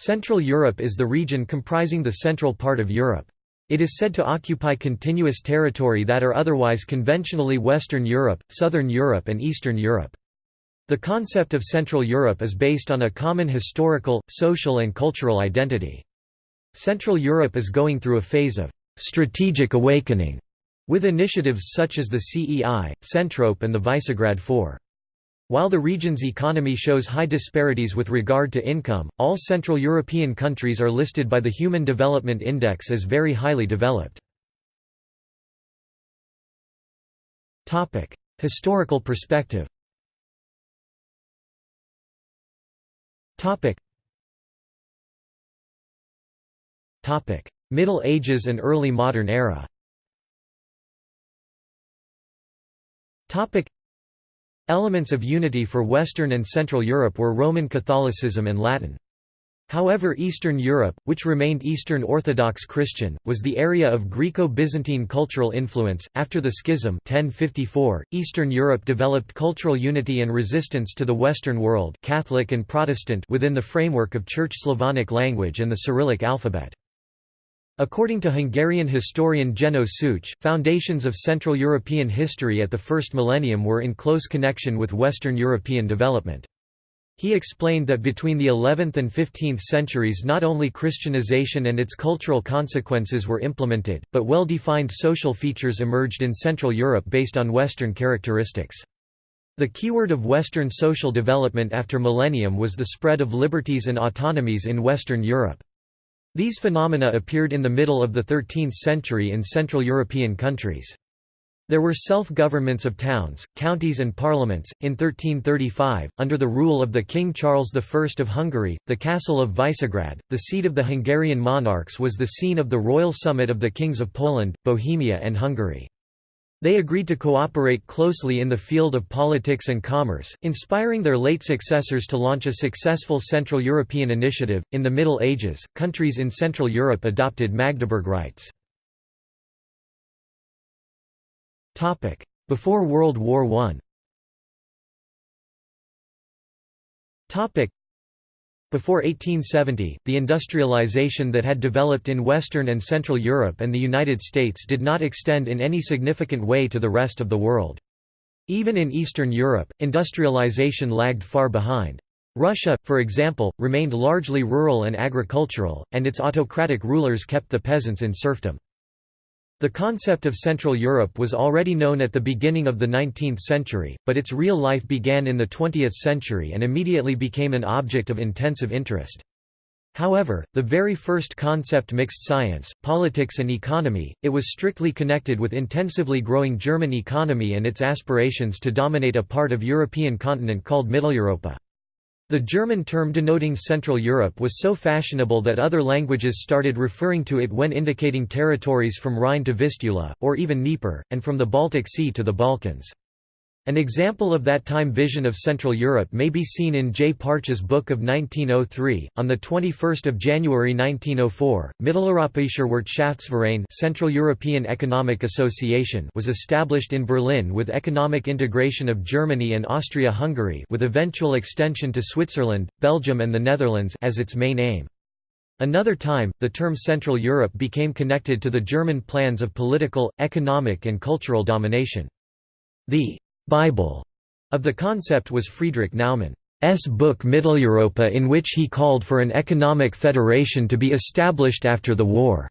Central Europe is the region comprising the central part of Europe. It is said to occupy continuous territory that are otherwise conventionally Western Europe, Southern Europe and Eastern Europe. The concept of Central Europe is based on a common historical, social and cultural identity. Central Europe is going through a phase of «strategic awakening» with initiatives such as the CEI, Centrope and the Visegrad Four. While the region's economy shows high disparities with regard to income, all Central European countries are listed by the Human Development Index as very highly developed. Historical perspective Middle Ages and early modern era Elements of unity for Western and Central Europe were Roman Catholicism and Latin. However Eastern Europe, which remained Eastern Orthodox Christian, was the area of Greco-Byzantine cultural influence. After the Schism 1054, Eastern Europe developed cultural unity and resistance to the Western world Catholic and Protestant within the framework of Church Slavonic language and the Cyrillic alphabet. According to Hungarian historian Jenő Szűcs, foundations of Central European history at the first millennium were in close connection with Western European development. He explained that between the 11th and 15th centuries not only Christianization and its cultural consequences were implemented, but well-defined social features emerged in Central Europe based on Western characteristics. The keyword of Western social development after millennium was the spread of liberties and autonomies in Western Europe. These phenomena appeared in the middle of the 13th century in Central European countries. There were self-governments of towns, counties and parliaments. In 1335, under the rule of the King Charles I of Hungary, the castle of Visegrad, the seat of the Hungarian monarchs was the scene of the royal summit of the kings of Poland, Bohemia and Hungary. They agreed to cooperate closely in the field of politics and commerce, inspiring their late successors to launch a successful Central European initiative. In the Middle Ages, countries in Central Europe adopted Magdeburg rights. Topic: Before World War I. Topic: before 1870, the industrialization that had developed in Western and Central Europe and the United States did not extend in any significant way to the rest of the world. Even in Eastern Europe, industrialization lagged far behind. Russia, for example, remained largely rural and agricultural, and its autocratic rulers kept the peasants in serfdom. The concept of Central Europe was already known at the beginning of the 19th century, but its real life began in the 20th century and immediately became an object of intensive interest. However, the very first concept mixed science, politics and economy, it was strictly connected with intensively growing German economy and its aspirations to dominate a part of European continent called Mitteleuropa. The German term denoting Central Europe was so fashionable that other languages started referring to it when indicating territories from Rhine to Vistula, or even Dnieper, and from the Baltic Sea to the Balkans. An example of that time vision of Central Europe may be seen in J. Partsch's book of 1903. On the 21st of January 1904, Mitteleuropäischer Wirtschaftsverein, Central European Economic Association, was established in Berlin with economic integration of Germany and Austria-Hungary, with eventual extension to Switzerland, Belgium, and the Netherlands as its main aim. Another time, the term Central Europe became connected to the German plans of political, economic, and cultural domination. The Bible of the concept was Friedrich Naumann's book Mitteleuropa in which he called for an economic federation to be established after the war.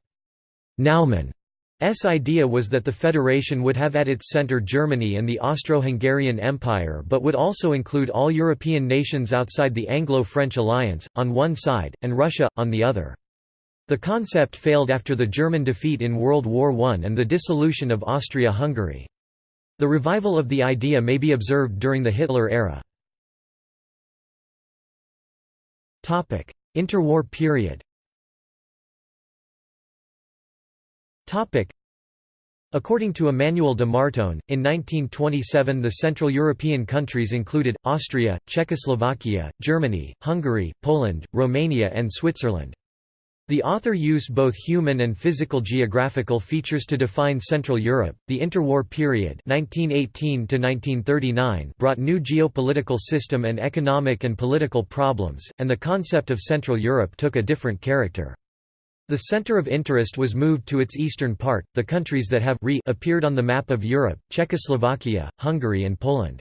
Naumann's idea was that the federation would have at its center Germany and the Austro-Hungarian Empire but would also include all European nations outside the Anglo-French alliance, on one side, and Russia, on the other. The concept failed after the German defeat in World War I and the dissolution of Austria-Hungary. The revival of the idea may be observed during the Hitler era. Interwar period According to Emmanuel de Martonne, in 1927 the Central European countries included, Austria, Czechoslovakia, Germany, Hungary, Poland, Romania and Switzerland. The author used both human and physical geographical features to define Central Europe. The interwar period, 1918 to 1939, brought new geopolitical system and economic and political problems, and the concept of Central Europe took a different character. The center of interest was moved to its eastern part, the countries that have re appeared on the map of Europe, Czechoslovakia, Hungary and Poland.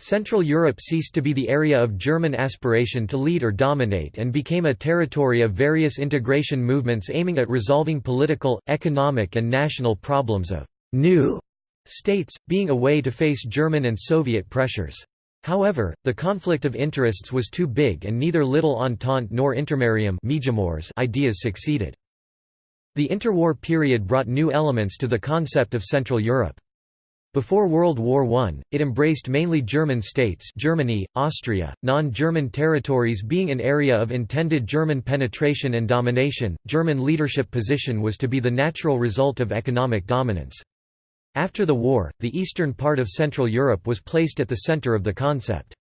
Central Europe ceased to be the area of German aspiration to lead or dominate and became a territory of various integration movements aiming at resolving political, economic and national problems of «new» states, being a way to face German and Soviet pressures. However, the conflict of interests was too big and neither Little Entente nor Intermarium ideas succeeded. The interwar period brought new elements to the concept of Central Europe. Before World War I, it embraced mainly German states Germany, Austria, non-German territories being an area of intended German penetration and domination. German leadership position was to be the natural result of economic dominance. After the war, the eastern part of Central Europe was placed at the center of the concept.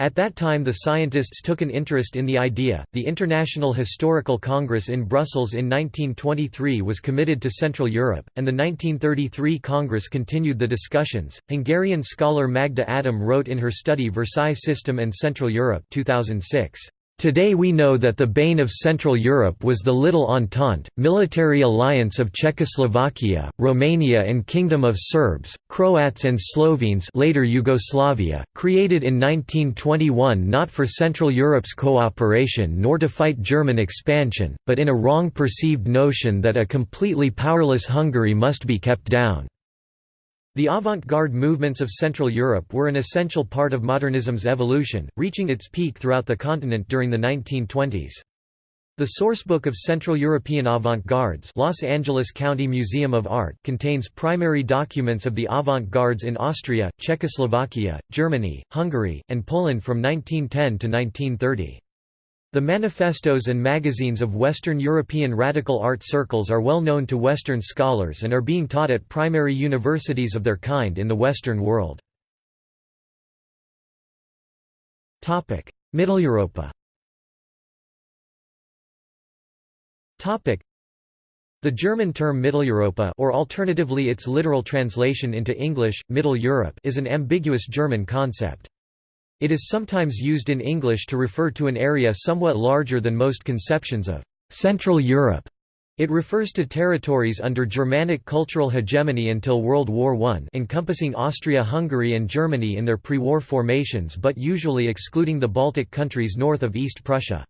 At that time the scientists took an interest in the idea. The International Historical Congress in Brussels in 1923 was committed to Central Europe, and the 1933 Congress continued the discussions. Hungarian scholar Magda Adam wrote in her study Versailles System and Central Europe 2006. Today we know that the bane of Central Europe was the Little Entente, military alliance of Czechoslovakia, Romania and Kingdom of Serbs, Croats and Slovenes later Yugoslavia, created in 1921 not for Central Europe's cooperation nor to fight German expansion, but in a wrong perceived notion that a completely powerless Hungary must be kept down. The avant-garde movements of Central Europe were an essential part of modernism's evolution, reaching its peak throughout the continent during the 1920s. The sourcebook of Central European avant-gardes Los Angeles County Museum of Art contains primary documents of the avant-gardes in Austria, Czechoslovakia, Germany, Hungary, and Poland from 1910 to 1930. The manifestos and magazines of Western European radical art circles are well known to Western scholars and are being taught at primary universities of their kind in the Western world. Mitteleuropa the German term Mitteleuropa or alternatively its literal translation into English, Middle Europe is an ambiguous German concept. It is sometimes used in English to refer to an area somewhat larger than most conceptions of Central Europe. It refers to territories under Germanic cultural hegemony until World War I encompassing Austria-Hungary and Germany in their pre-war formations but usually excluding the Baltic countries north of East Prussia.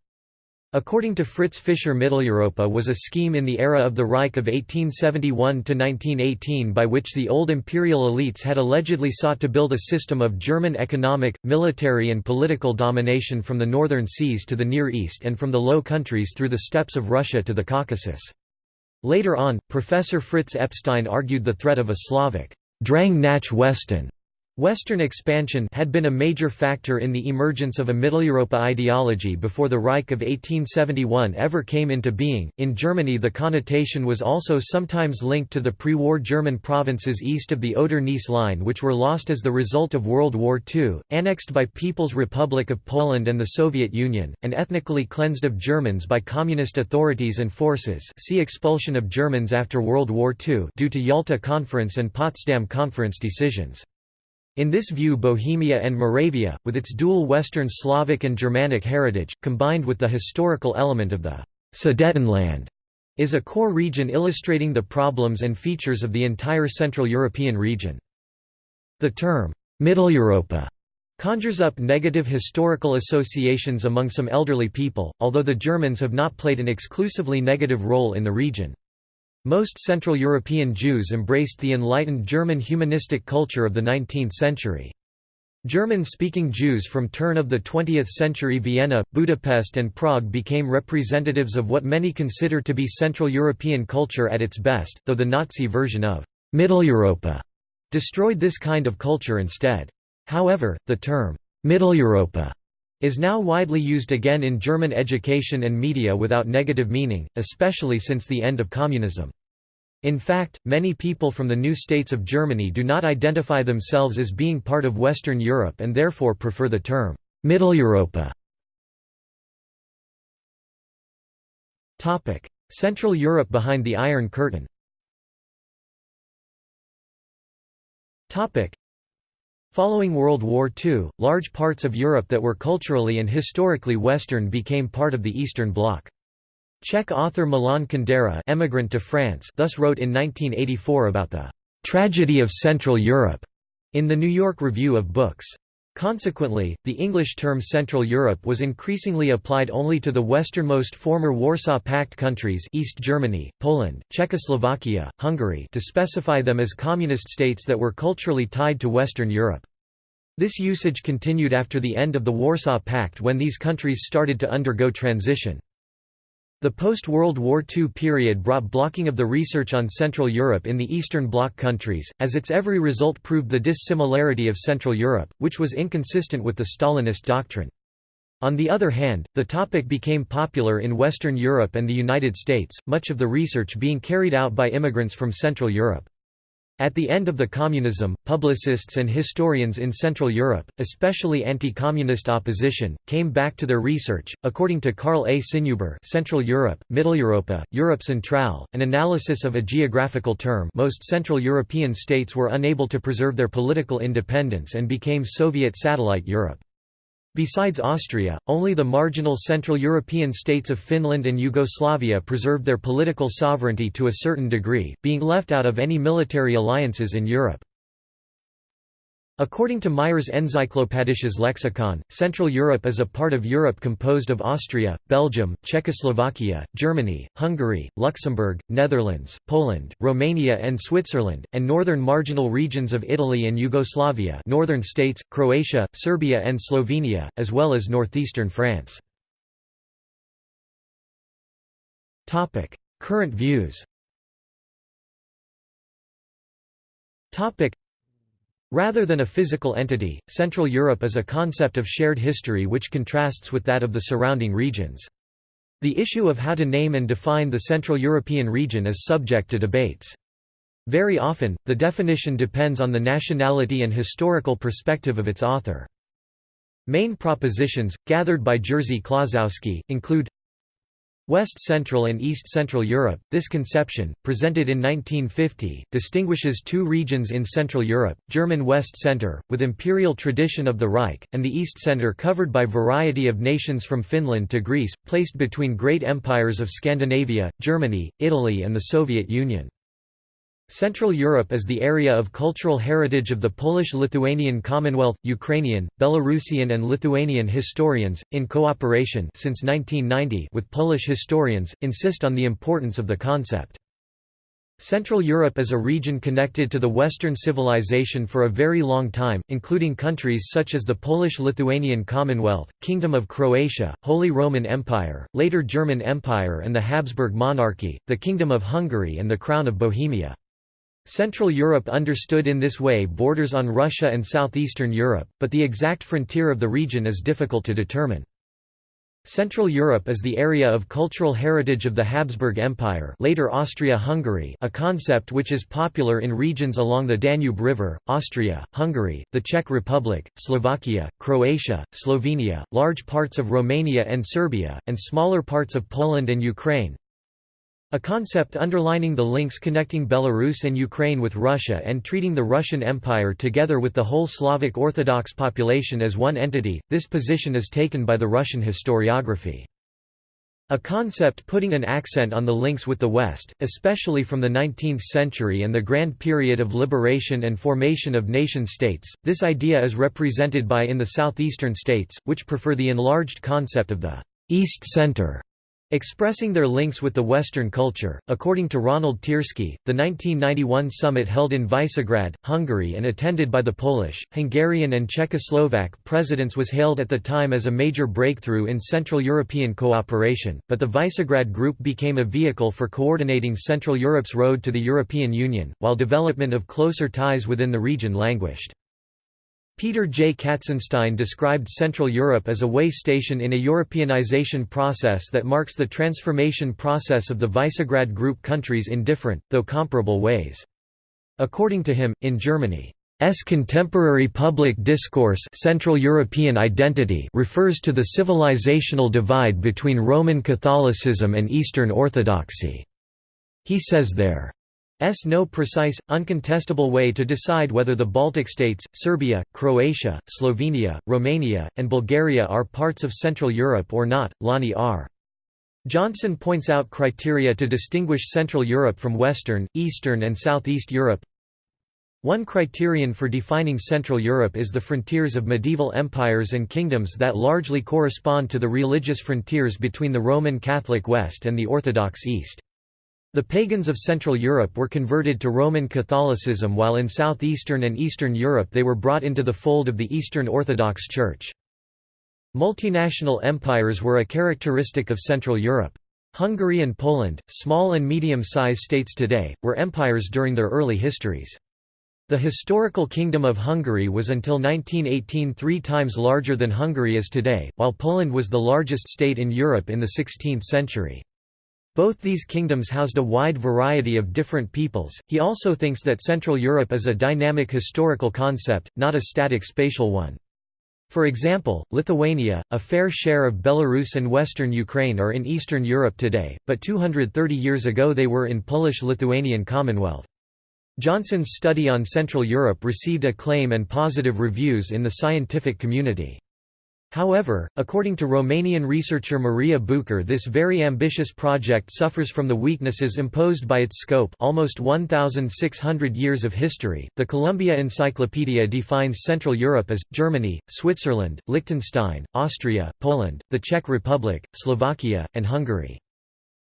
According to Fritz Fischer Mitteleuropa was a scheme in the era of the Reich of 1871–1918 by which the old imperial elites had allegedly sought to build a system of German economic, military and political domination from the northern seas to the Near East and from the Low Countries through the steppes of Russia to the Caucasus. Later on, Professor Fritz Epstein argued the threat of a Slavic Drang nach Westen Western expansion had been a major factor in the emergence of a Mitteleuropa ideology before the Reich of 1871 ever came into being. In Germany, the connotation was also sometimes linked to the pre war German provinces east of the Oder Neisse line, which were lost as the result of World War II, annexed by People's Republic of Poland and the Soviet Union, and ethnically cleansed of Germans by communist authorities and forces. See expulsion of Germans after World War II due to Yalta Conference and Potsdam Conference decisions. In this view Bohemia and Moravia, with its dual Western Slavic and Germanic heritage, combined with the historical element of the Sudetenland, is a core region illustrating the problems and features of the entire Central European region. The term, Mitteleuropa, conjures up negative historical associations among some elderly people, although the Germans have not played an exclusively negative role in the region. Most Central European Jews embraced the enlightened German humanistic culture of the 19th century. German-speaking Jews from turn of the 20th century Vienna, Budapest and Prague became representatives of what many consider to be Central European culture at its best, though the Nazi version of Middle Mitteleuropa destroyed this kind of culture instead. However, the term Mitteleuropa is now widely used again in German education and media without negative meaning, especially since the end of communism. In fact, many people from the new states of Germany do not identify themselves as being part of Western Europe and therefore prefer the term Mitteleuropa. Central Europe behind the Iron Curtain Following World War II, large parts of Europe that were culturally and historically Western became part of the Eastern Bloc. Czech author Milan Kundera emigrant to France thus wrote in 1984 about the "...tragedy of Central Europe", in the New York Review of Books. Consequently, the English term Central Europe was increasingly applied only to the westernmost former Warsaw Pact countries East Germany, Poland, Czechoslovakia, Hungary to specify them as communist states that were culturally tied to Western Europe. This usage continued after the end of the Warsaw Pact when these countries started to undergo transition. The post-World War II period brought blocking of the research on Central Europe in the Eastern Bloc countries, as its every result proved the dissimilarity of Central Europe, which was inconsistent with the Stalinist doctrine. On the other hand, the topic became popular in Western Europe and the United States, much of the research being carried out by immigrants from Central Europe. At the end of the communism, publicists and historians in Central Europe, especially anti-communist opposition, came back to their research. According to Karl A. Sinnhuber, Central Europe, Mitteleuropa, Europe Centrale, an analysis of a geographical term, most Central European states were unable to preserve their political independence and became Soviet satellite Europe. Besides Austria, only the marginal Central European states of Finland and Yugoslavia preserved their political sovereignty to a certain degree, being left out of any military alliances in Europe. According to Meyer's Encyclopädisches Lexikon, Central Europe is a part of Europe composed of Austria, Belgium, Czechoslovakia, Germany, Hungary, Luxembourg, Netherlands, Poland, Romania and Switzerland, and northern marginal regions of Italy and Yugoslavia northern states, Croatia, Serbia and Slovenia, as well as northeastern France. Current views Rather than a physical entity, Central Europe is a concept of shared history which contrasts with that of the surrounding regions. The issue of how to name and define the Central European region is subject to debates. Very often, the definition depends on the nationality and historical perspective of its author. Main propositions, gathered by Jerzy Kłoczowski, include West Central and East Central Europe, this conception, presented in 1950, distinguishes two regions in Central Europe, German West Centre, with imperial tradition of the Reich, and the East Centre covered by variety of nations from Finland to Greece, placed between great empires of Scandinavia, Germany, Italy and the Soviet Union. Central Europe is the area of cultural heritage of the Polish-Lithuanian Commonwealth. Ukrainian, Belarusian and Lithuanian historians, in cooperation since 1990 with Polish historians, insist on the importance of the concept. Central Europe is a region connected to the Western civilization for a very long time, including countries such as the Polish-Lithuanian Commonwealth, Kingdom of Croatia, Holy Roman Empire, later German Empire and the Habsburg monarchy, the Kingdom of Hungary and the Crown of Bohemia. Central Europe understood in this way borders on Russia and southeastern Europe, but the exact frontier of the region is difficult to determine. Central Europe is the area of cultural heritage of the Habsburg Empire later Austria-Hungary a concept which is popular in regions along the Danube River, Austria, Hungary, the Czech Republic, Slovakia, Croatia, Slovenia, large parts of Romania and Serbia, and smaller parts of Poland and Ukraine, a concept underlining the links connecting Belarus and Ukraine with Russia and treating the Russian Empire together with the whole Slavic Orthodox population as one entity, this position is taken by the Russian historiography. A concept putting an accent on the links with the West, especially from the 19th century and the Grand Period of liberation and formation of nation-states, this idea is represented by in the southeastern states, which prefer the enlarged concept of the «East Center» Expressing their links with the Western culture, according to Ronald Tiersky, the 1991 summit held in Visegrad, Hungary and attended by the Polish, Hungarian and Czechoslovak presidents was hailed at the time as a major breakthrough in Central European cooperation, but the Visegrad Group became a vehicle for coordinating Central Europe's road to the European Union, while development of closer ties within the region languished. Peter J. Katzenstein described Central Europe as a way station in a Europeanization process that marks the transformation process of the Visegrad Group countries in different, though comparable ways. According to him, in Germany, contemporary public discourse Central European identity refers to the civilizational divide between Roman Catholicism and Eastern Orthodoxy. He says there S no precise, uncontestable way to decide whether the Baltic states, Serbia, Croatia, Slovenia, Romania, and Bulgaria are parts of Central Europe or not. Lonnie R. Johnson points out criteria to distinguish Central Europe from Western, Eastern and Southeast Europe. One criterion for defining Central Europe is the frontiers of medieval empires and kingdoms that largely correspond to the religious frontiers between the Roman Catholic West and the Orthodox East. The pagans of Central Europe were converted to Roman Catholicism while in southeastern and eastern Europe they were brought into the fold of the Eastern Orthodox Church. Multinational empires were a characteristic of Central Europe. Hungary and Poland, small and medium-sized states today, were empires during their early histories. The historical Kingdom of Hungary was until 1918 three times larger than Hungary is today, while Poland was the largest state in Europe in the 16th century. Both these kingdoms housed a wide variety of different peoples. He also thinks that Central Europe is a dynamic historical concept, not a static spatial one. For example, Lithuania, a fair share of Belarus and western Ukraine are in Eastern Europe today, but 230 years ago they were in Polish-Lithuanian Commonwealth. Johnson's study on Central Europe received acclaim and positive reviews in the scientific community. However, according to Romanian researcher Maria Bucur this very ambitious project suffers from the weaknesses imposed by its scope almost 1,600 years of history. The Columbia Encyclopedia defines Central Europe as, Germany, Switzerland, Liechtenstein, Austria, Poland, the Czech Republic, Slovakia, and Hungary.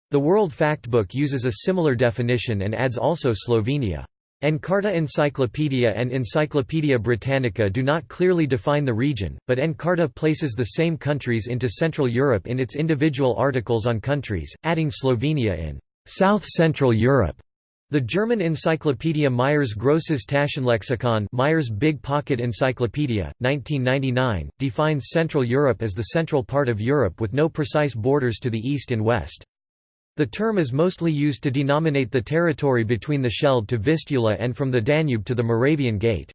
The World Factbook uses a similar definition and adds also Slovenia. Encarta Encyclopedia and Encyclopaedia Britannica do not clearly define the region, but Encarta places the same countries into Central Europe in its individual articles on countries, adding Slovenia in South Central Europe. The German encyclopedia Meyers Grosses Taschenlexikon Meyers Big Pocket Encyclopedia, 1999, defines Central Europe as the central part of Europe with no precise borders to the east and west. The term is mostly used to denominate the territory between the Scheldt to Vistula and from the Danube to the Moravian Gate.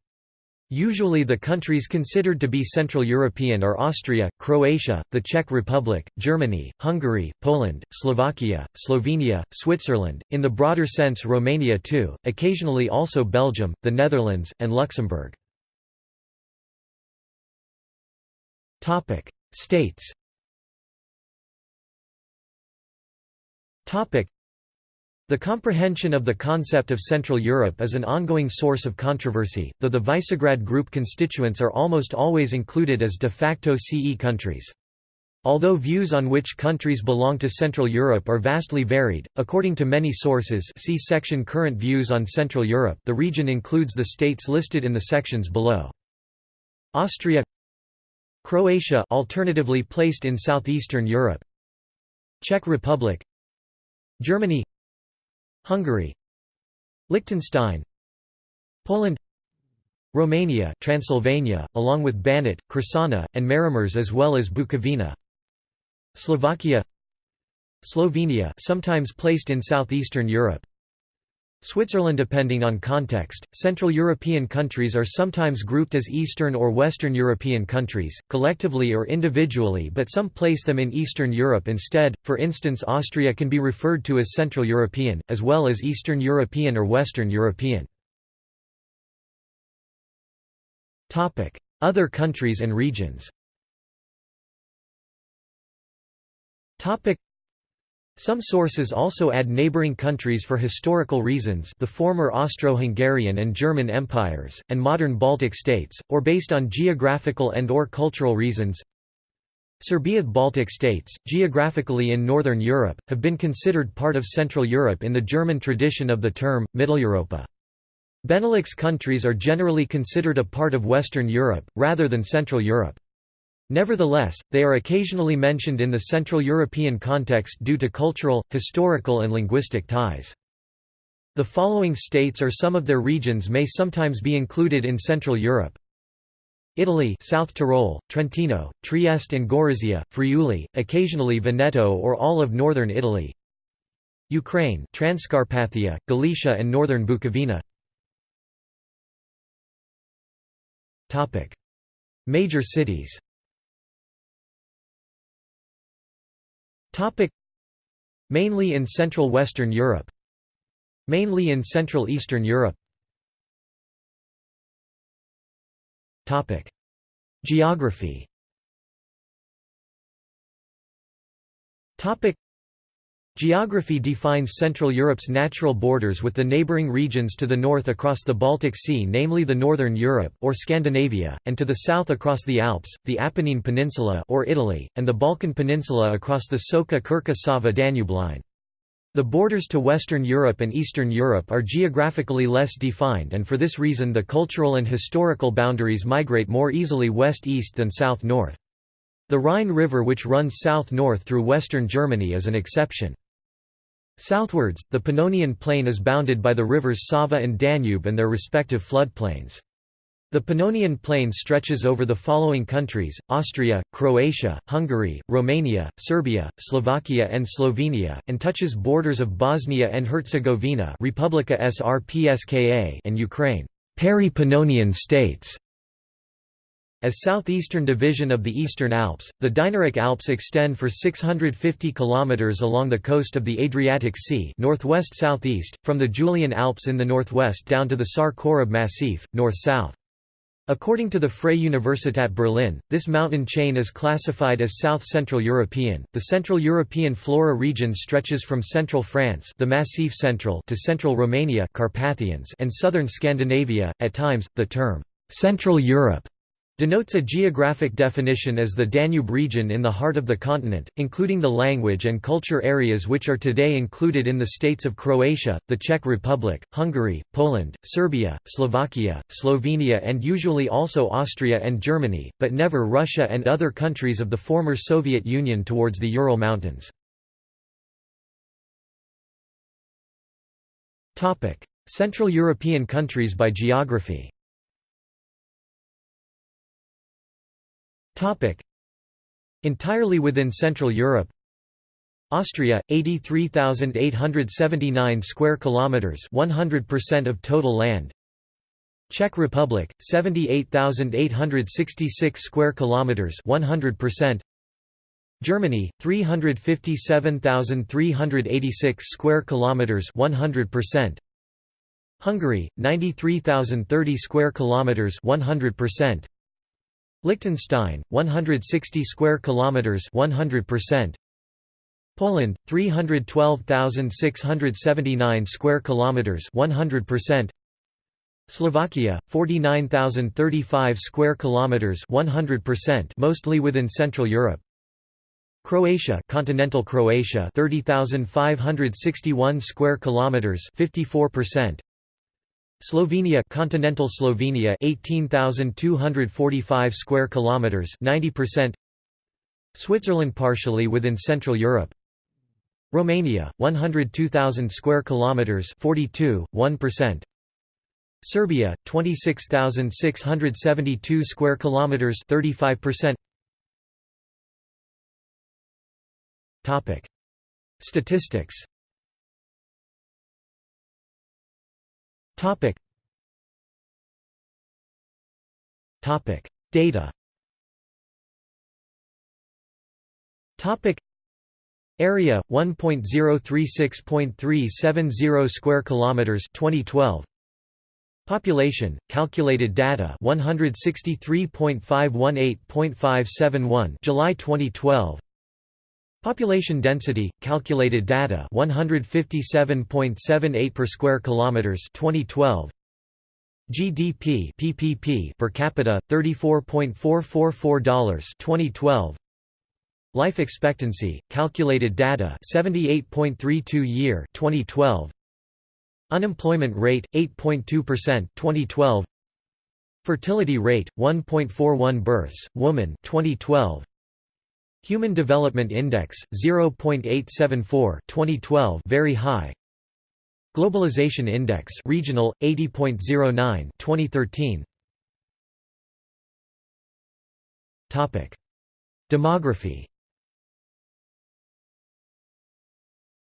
Usually the countries considered to be Central European are Austria, Croatia, the Czech Republic, Germany, Hungary, Poland, Slovakia, Slovenia, Switzerland, in the broader sense Romania too, occasionally also Belgium, the Netherlands, and Luxembourg. States The comprehension of the concept of Central Europe is an ongoing source of controversy, though the Visegrad Group constituents are almost always included as de facto CE countries. Although views on which countries belong to Central Europe are vastly varied, according to many sources see section Current views on Central Europe the region includes the states listed in the sections below. Austria Croatia alternatively placed in southeastern Europe Czech Republic Germany Hungary Liechtenstein Poland Romania Transylvania, along with Banat, Crișana, and Maramureș as well as Bukovina Slovakia Slovenia sometimes placed in southeastern Europe Switzerland Depending on context, Central European countries are sometimes grouped as Eastern or Western European countries, collectively or individually but some place them in Eastern Europe instead, for instance Austria can be referred to as Central European, as well as Eastern European or Western European. Other countries and regions some sources also add neighboring countries for historical reasons the former Austro-Hungarian and German empires, and modern Baltic states, or based on geographical and or cultural reasons. Serbia Baltic states, geographically in Northern Europe, have been considered part of Central Europe in the German tradition of the term, Mitteleuropa. Benelux countries are generally considered a part of Western Europe, rather than Central Europe. Nevertheless, they are occasionally mentioned in the Central European context due to cultural, historical and linguistic ties. The following states or some of their regions may sometimes be included in Central Europe. Italy South Tyrol, Trentino, Trieste and Gorizia, Friuli, occasionally Veneto or all of northern Italy. Ukraine Transcarpathia, Galicia and northern Bukovina Major cities Mainly in Central Western Europe. Mainly in Central Eastern Europe. Geography Geography defines Central Europe's natural borders with the neighbouring regions to the north across the Baltic Sea namely the Northern Europe, or Scandinavia, and to the south across the Alps, the Apennine Peninsula or Italy, and the Balkan Peninsula across the Soca-Krka-Sava-Danube line. The borders to Western Europe and Eastern Europe are geographically less defined and for this reason the cultural and historical boundaries migrate more easily west-east than south-north. The Rhine River which runs south-north through western Germany is an exception. Southwards, the Pannonian Plain is bounded by the rivers Sava and Danube and their respective floodplains. The Pannonian Plain stretches over the following countries, Austria, Croatia, Hungary, Romania, Serbia, Slovakia and Slovenia, and touches borders of Bosnia and Herzegovina Republika Srpska and Ukraine Peri-Pannonian states. As southeastern division of the Eastern Alps, the Dinaric Alps extend for 650 km along the coast of the Adriatic Sea northwest-southeast, from the Julian Alps in the northwest down to the Sar-Korab Massif, north-south. According to the Freie Universität Berlin, this mountain chain is classified as South-Central European. The Central European flora region stretches from central France, the Massif Central, to central Romania, Carpathians, and southern Scandinavia. At times, the term Central Europe denotes a geographic definition as the Danube region in the heart of the continent, including the language and culture areas which are today included in the states of Croatia, the Czech Republic, Hungary, Poland, Serbia, Slovakia, Slovenia and usually also Austria and Germany, but never Russia and other countries of the former Soviet Union towards the Ural Mountains. Central European countries by geography Topic. Entirely within Central Europe. Austria 83879 square kilometers 100% of total land. Czech Republic 78866 square kilometers 100% Germany 357386 square kilometers 100% Hungary 93030 square kilometers 100% Liechtenstein 160 square kilometers 100% Poland 312,679 square kilometers 100% Slovakia 49,035 square kilometers 100% mostly within Central Europe. Croatia continental Croatia 30,561 square kilometers 54% Slovenia continental Slovenia 18,245 square kilometers 90% Switzerland partially within Central Europe. Romania 102,000 square kilometers 42 1% Serbia 26,672 square kilometers 35% Topic. Statistics Topic. Topic. Data. Topic. Area 1.036.370 square kilometers 2012 Population calculated data 163.518.571 July 2012 Population density, calculated data 157.78 per square kilometers 2012 GDP PPP per capita $34.444 2012 Life expectancy calculated data 78.32 year 2012 Unemployment rate 8.2% 2012 Fertility rate 1.41 births woman 2012 Human Development Index 0.874 2012 very high. Globalization Index regional 80.09 2013 Topic. Demography.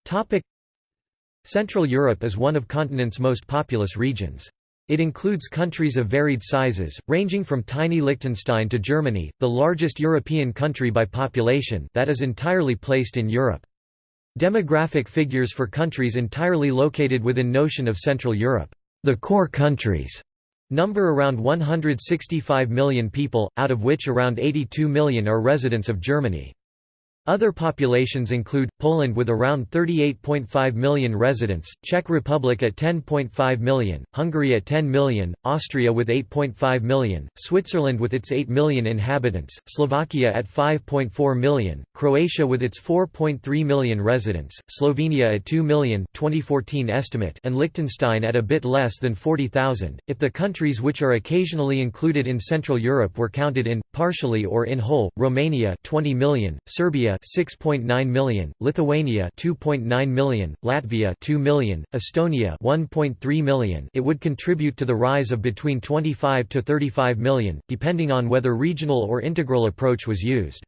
Topic. Central Europe is one of continent's most populous regions It includes countries of varied sizes, ranging from tiny Liechtenstein to Germany, the largest European country by population that is entirely placed in Europe. Demographic figures for countries entirely located within notion of Central Europe. The core countries number around 165 million people, out of which around 82 million are residents of Germany. Other populations include, Poland with around 38.5 million residents, Czech Republic at 10.5 million, Hungary at 10 million, Austria with 8.5 million, Switzerland with its 8 million inhabitants, Slovakia at 5.4 million, Croatia with its 4.3 million residents, Slovenia at 2 million 2014 estimate and Liechtenstein at a bit less than 40,000. If the countries which are occasionally included in Central Europe were counted in, partially or in whole, Romania 20 million, Serbia 6.9 million, Lithuania 2.9 million, Latvia 2 million, Estonia 1.3 million. It would contribute to the rise of between 25 to 35 million, depending on whether regional or integral approach was used.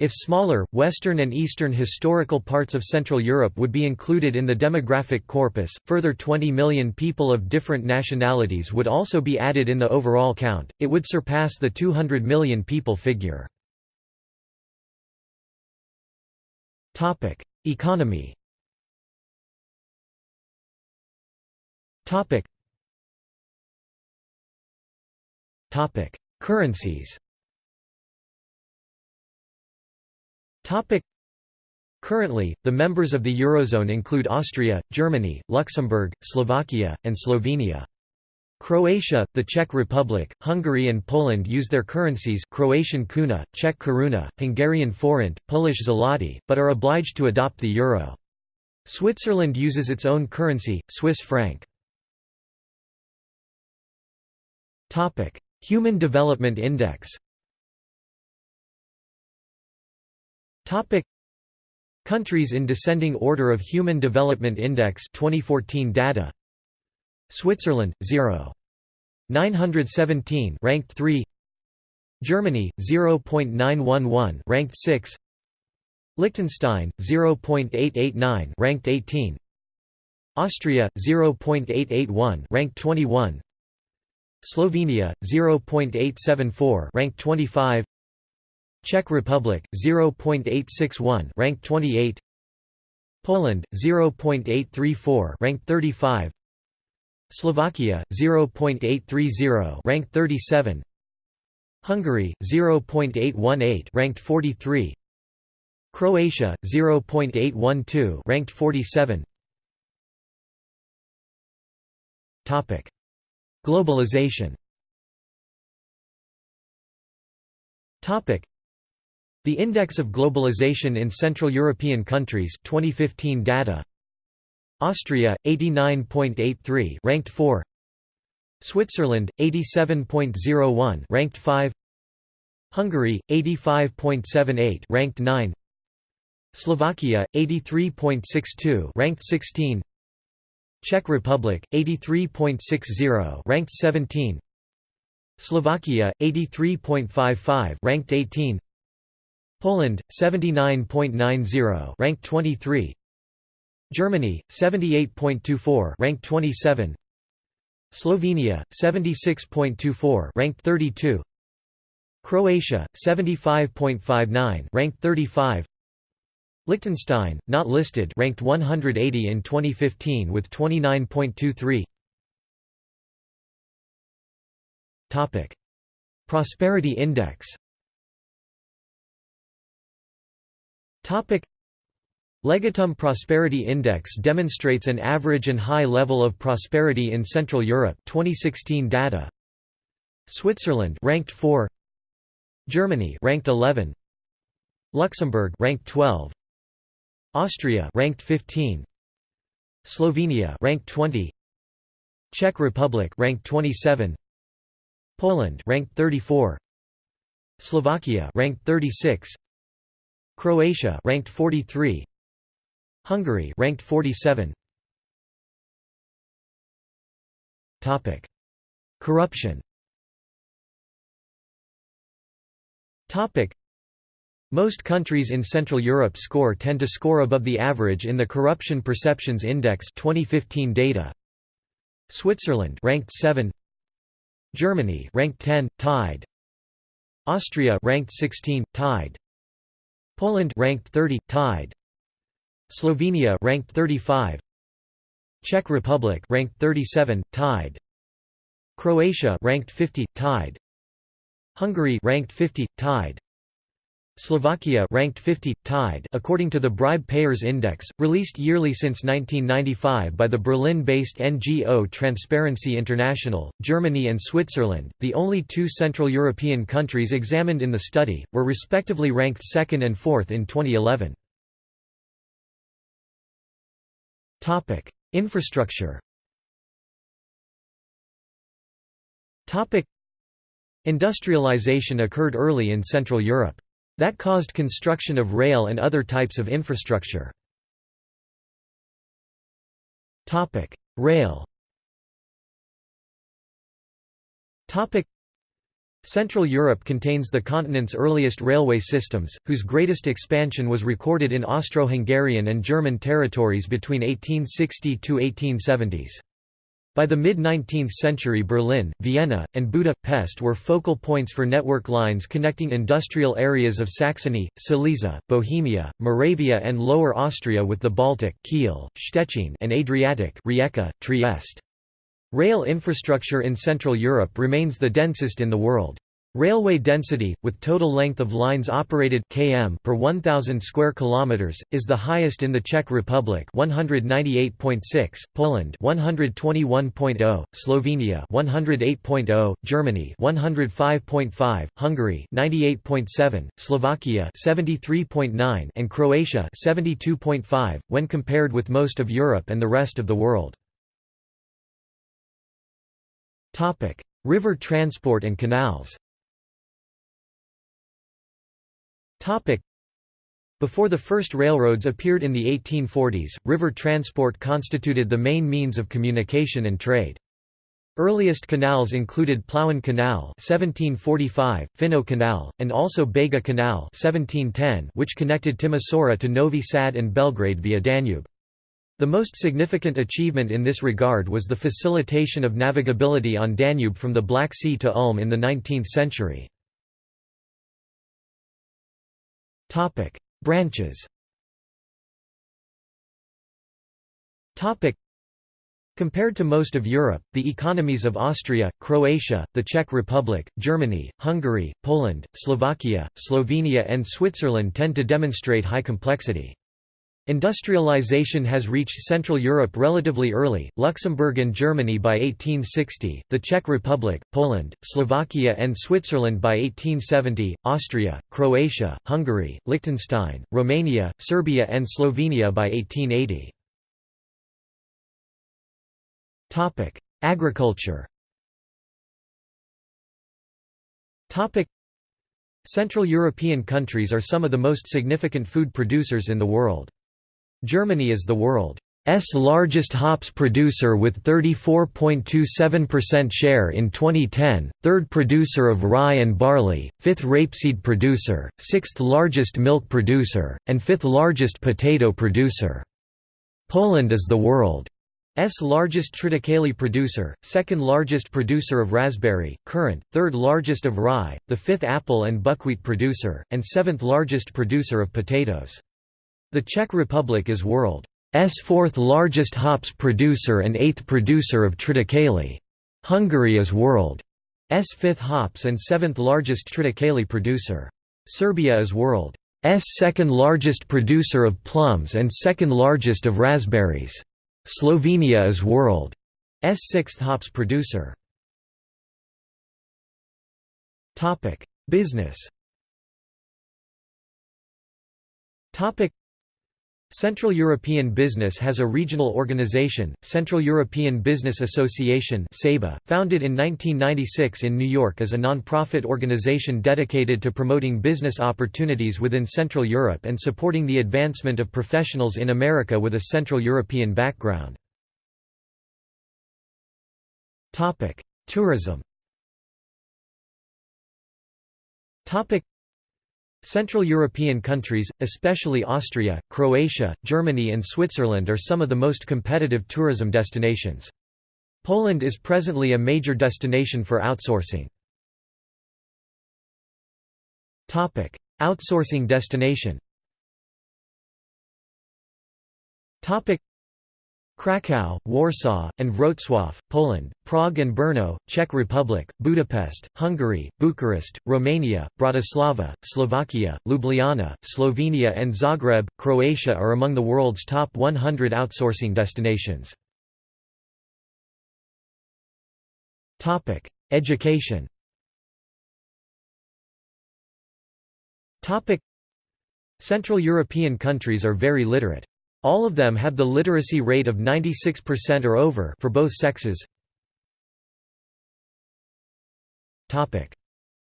If smaller, western and eastern historical parts of Central Europe would be included in the demographic corpus, further 20 million people of different nationalities would also be added in the overall count, it would surpass the 200 million people figure. Topic: Economy. Topic. Topic: Currencies. Topic. Currently, the members of the Eurozone include Austria, Germany, Luxembourg, Slovakia, and Slovenia. Croatia, the Czech Republic, Hungary and Poland use their currencies Croatian kuna, Czech koruna, Hungarian forint, Polish zloty, but are obliged to adopt the euro. Switzerland uses its own currency, Swiss franc. Human Development Index Countries in descending order of Human Development Index 2014 data Switzerland 0 917 ranked 3 Germany 0.911 ranked 6 Liechtenstein 0.889 ranked 18 Austria 0.881 ranked 21 Slovenia 0.874 ranked 25 Czech Republic 0.861 ranked 28 Poland 0.834 ranked 35 Slovakia 0.830 ranked 37 Hungary 0.818 ranked 43 Croatia 0.812 ranked 47 Topic. Globalization. Topic. The Index of Globalization in Central European Countries 2015 data Austria 89.83 ranked 4 Switzerland 87.01 ranked 5 Hungary 85.78 ranked 9 Slovakia 83.62 ranked 16 Czech Republic 83.60 ranked 17 Slovakia 83.55 ranked 18 Poland 79.90 ranked 23 Germany 78.24 ranked 27 Slovenia 76.24 ranked 32 Croatia 75.59 ranked 35 Liechtenstein not listed ranked 180 in 2015 with 29.23 Topic. Prosperity Index. Topic Legatum Prosperity Index demonstrates an average and high level of prosperity in Central Europe 2016 data. Switzerland ranked 4 Germany ranked 11 Luxembourg ranked 12 Austria ranked 15 Slovenia ranked 20 Czech Republic ranked 27 Poland ranked 34 Slovakia ranked 36 Croatia ranked 43 Hungary ranked 47 Topic. Corruption. Topic. Most countries in Central Europe score tend to score above the average in the Corruption Perceptions Index 2015 data. Switzerland ranked 7 Germany ranked 10 tied. Austria ranked 16 tied. Poland ranked 30 tied Slovenia ranked 35 Czech Republic ranked 37 tied. Croatia ranked 50 tied. Hungary ranked 50 tied. Slovakia ranked 50 tied according to the Bribe Payers Index released yearly since 1995 by the Berlin-based NGO Transparency International Germany and Switzerland the only two central European countries examined in the study were respectively ranked 2nd and 4th in 2011 topic. Infrastructure. Topic. Industrialization occurred early in central Europe. That caused construction of rail and other types of infrastructure. Topic: Rail Central Europe contains the continent's earliest railway systems, whose greatest expansion was recorded in Austro-Hungarian and German territories between 1860 to 1870s. By the mid-19th century Berlin, Vienna, and Budapest were focal points for network lines connecting industrial areas of Saxony, Silesia, Bohemia, Moravia and Lower Austria with the Baltic Kiel, Szczecin and Adriatic Rijeka, Trieste. Rail infrastructure in Central Europe remains the densest in the world. Railway density, with total length of lines operated km per 1,000 square kilometers, is the highest in the Czech Republic 198.6, Poland 121.0, Slovenia 108.0, Germany 105.5, Hungary 98.7, Slovakia 73.9, and Croatia 72.5, when compared with most of Europe and the rest of the world. Topic: River transport and canals. Topic: Before the first railroads appeared in the 1840s, river transport constituted the main means of communication and trade. Earliest canals included Plauer Canal 1745, Finow Canal, and also Bega Canal 1710 which connected Timisoara to Novi Sad and Belgrade via Danube. The most significant achievement in this regard was the facilitation of navigability on Danube from the Black Sea to Ulm in the 19th century. Branches. Compared to most of Europe, the economies of Austria, Croatia, the Czech Republic, Germany, Hungary, Poland, Slovakia, Slovenia and Switzerland tend to demonstrate high complexity. Industrialization has reached Central Europe relatively early, Luxembourg and Germany by 1860, the Czech Republic, Poland, Slovakia and Switzerland by 1870, Austria, Croatia, Hungary, Liechtenstein, Romania, Serbia and Slovenia by 1880. Agriculture Central European countries are some of the most significant food producers in the world. Germany is the world's largest hops producer with 34.27% share in 2010, third producer of rye and barley, fifth rapeseed producer, sixth largest milk producer, and fifth largest potato producer. Poland is the world's largest triticale producer, second largest producer of raspberry, currant, third largest of rye, the fifth apple and buckwheat producer, and seventh largest producer of potatoes. The Czech Republic is world's fourth largest hops producer and eighth producer of triticale. Hungary is world's fifth hops and seventh largest triticale producer. Serbia is world's second largest producer of plums and second largest of raspberries. Slovenia is world's sixth hops producer. Business Central European Business has a regional organization, Central European Business Association founded in 1996 in New York as a non-profit organization dedicated to promoting business opportunities within Central Europe and supporting the advancement of professionals in America with a Central European background. Tourism Central European countries, especially Austria, Croatia, Germany and Switzerland are some of the most competitive tourism destinations. Poland is presently a major destination for outsourcing. Outsourcing destination Kraków, Warsaw, and Wrocław, Poland, Prague and Brno, Czech Republic, Budapest, Hungary, Bucharest, Romania, Bratislava, Slovakia, Ljubljana, Slovenia and Zagreb, Croatia are among the world's top 100 outsourcing destinations. Education Central European countries are very literate. All of them have the literacy rate of 96% or over for both sexes. Topic: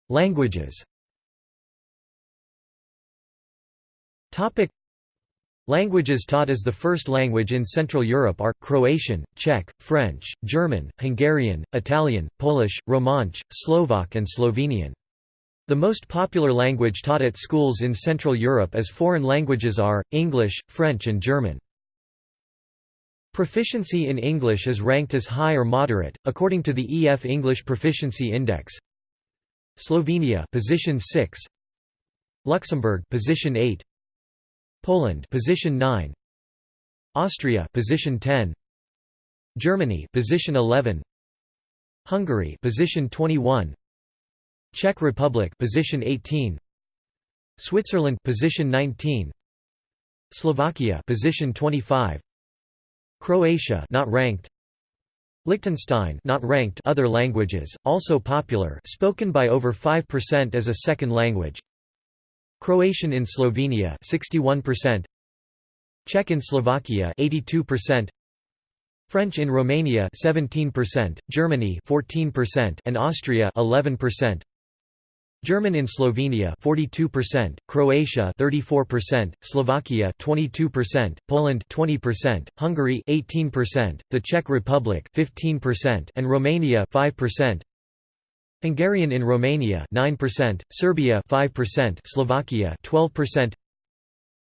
Languages. Topic: Languages taught as the first language in Central Europe are Croatian, Czech, French, German, Hungarian, Italian, Polish, Romansh, Slovak and Slovenian. The most popular language taught at schools in Central Europe as foreign languages are, English, French and German. Proficiency in English is ranked as high or moderate, according to the EF English Proficiency Index. Slovenia position 6, Luxembourg position 8, Poland position 9, Austria position 10, Germany position 11, Hungary position 21, Czech Republic position 18 Switzerland position 19 Slovakia position 25 Croatia not ranked. Liechtenstein not ranked other languages also popular spoken by over 5% as a second language. Croatian in Slovenia 61% Czech in Slovakia 82% French in Romania 17%, Germany 14% and Austria 11%. German in Slovenia 42%, Croatia 34%, Slovakia 22%, Poland 20%, Hungary 18%, the Czech Republic 15% and Romania 5%. Hungarian in Romania 9%, Serbia 5%, Slovakia 12%.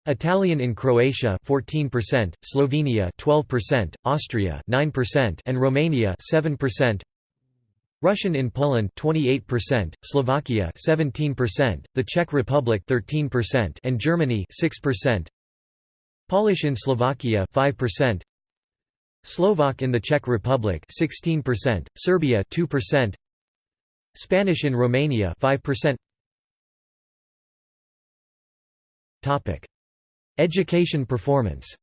Italian in Croatia 14%, Slovenia 12%, Austria 9% and Romania 7%. Russian in Poland 28%, Slovakia 17%, the Czech Republic 13% and Germany 6%. Polish in Slovakia 5%. Slovak in the Czech Republic 16%, Serbia 2%. Spanish in Romania 5%. Topic: Education performance.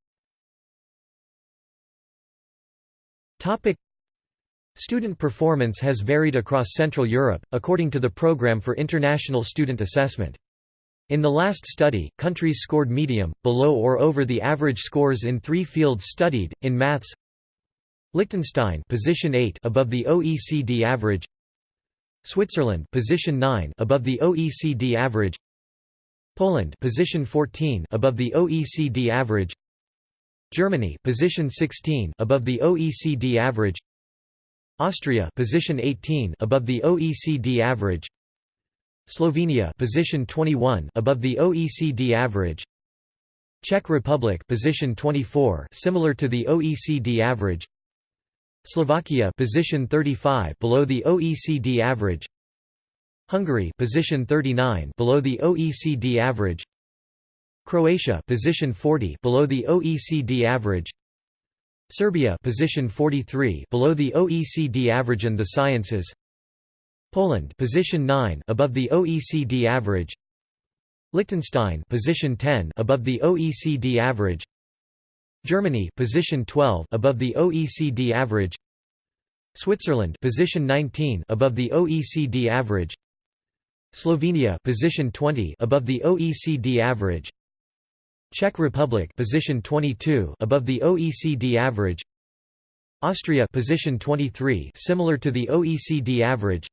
Topic: Student performance has varied across Central Europe, according to the Programme for International Student Assessment. In the last study, countries scored medium, below or over the average scores in three fields studied, in maths. Liechtenstein position 8 above the OECD average. Switzerland position 9 above the OECD average. Poland position 14 above the OECD average. Germany position 16 above the OECD average Austria position 18 above the OECD average. Slovenia position 21 above the OECD average. Czech Republic position 24 similar to the OECD average. Slovakia position 35 below the OECD average. Hungary position 39 below the OECD average. Croatia position 40 below the OECD average Serbia position 43 below the OECD average and the sciences. Poland position 9 above the OECD average. Liechtenstein position 10 above the OECD average. Germany position 12 above the OECD average. Switzerland position 19 above the OECD average. Slovenia position 20 above the OECD average Czech Republic position 22 above the OECD average. Austria position 23 similar to the OECD average.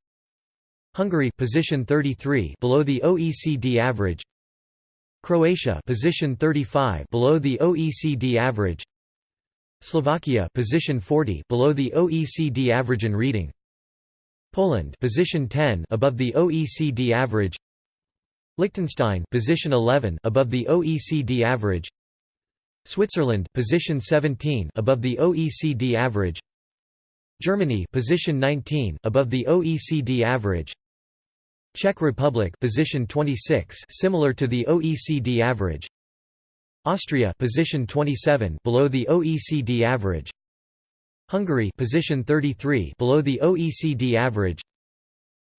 Hungary position 33 below the OECD average. Croatia position 35 below the OECD average. Slovakia position 40 below the OECD average in reading. Poland position 10 above the OECD average Liechtenstein position 11 above the OECD average. Switzerland position 17 above the OECD average. Germany position 19 above the OECD average. Czech Republic position 26 similar to the OECD average. Austria position 27 below the OECD average. Hungary position 33 below the OECD average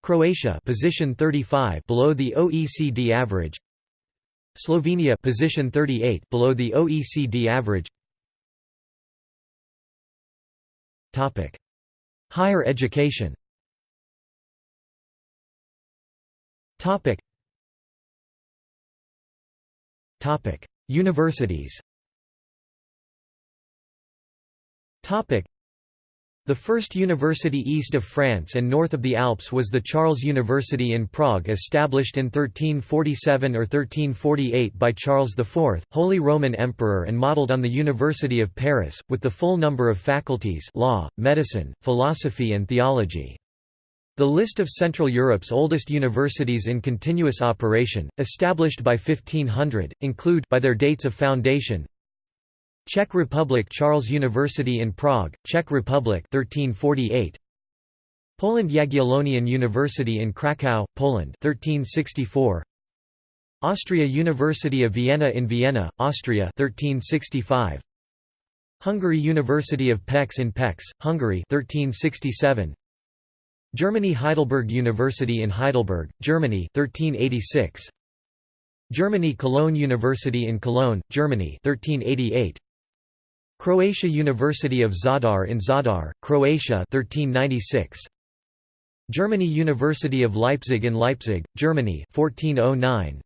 Croatia position 35 below the OECD average. Slovenia position 38 below the OECD average. Topic. Higher education. Topic. Topic. Universities. Topic the first university east of France and north of the Alps was the Charles University in Prague established in 1347 or 1348 by Charles IV, Holy Roman Emperor and modelled on the University of Paris, with the full number of faculties law, medicine, philosophy and theology. The list of Central Europe's oldest universities in continuous operation, established by 1500, include by their dates of foundation, Czech Republic Charles University in Prague, Czech Republic 1348 Poland Jagiellonian University in Kraków, Poland 1364 Austria University of Vienna in Vienna, Austria 1365 Hungary University of Pécs in Pécs, Hungary 1367 Germany Heidelberg University in Heidelberg, Germany 1386 Germany Cologne University in Cologne, Germany 1388 Croatia University of Zadar in Zadar, Croatia 1396. Germany University of Leipzig in Leipzig, Germany 1409.